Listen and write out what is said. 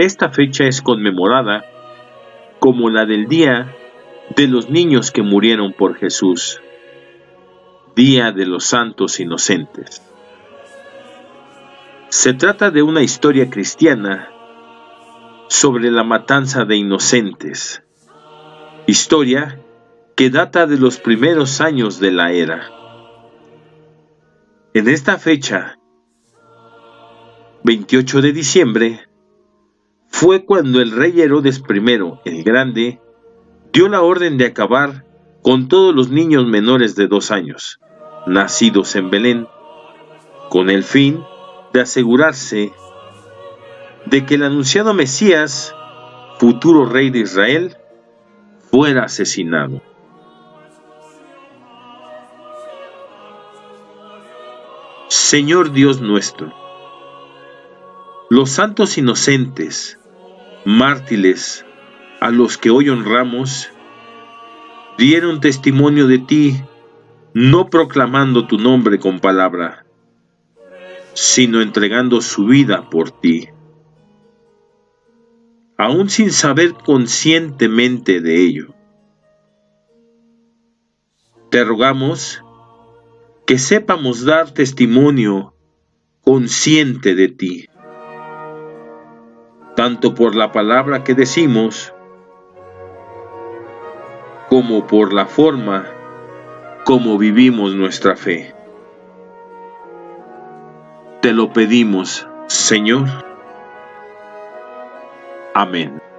Esta fecha es conmemorada como la del Día de los Niños que murieron por Jesús, Día de los Santos Inocentes. Se trata de una historia cristiana sobre la matanza de inocentes, historia que data de los primeros años de la era. En esta fecha, 28 de diciembre, fue cuando el rey Herodes I, el Grande, dio la orden de acabar con todos los niños menores de dos años, nacidos en Belén, con el fin de asegurarse de que el anunciado Mesías, futuro rey de Israel, fuera asesinado. Señor Dios nuestro, los santos inocentes, mártires a los que hoy honramos, dieron testimonio de ti, no proclamando tu nombre con palabra, sino entregando su vida por ti. Aún sin saber conscientemente de ello. Te rogamos que sepamos dar testimonio consciente de ti tanto por la palabra que decimos como por la forma como vivimos nuestra fe. Te lo pedimos, Señor. Amén.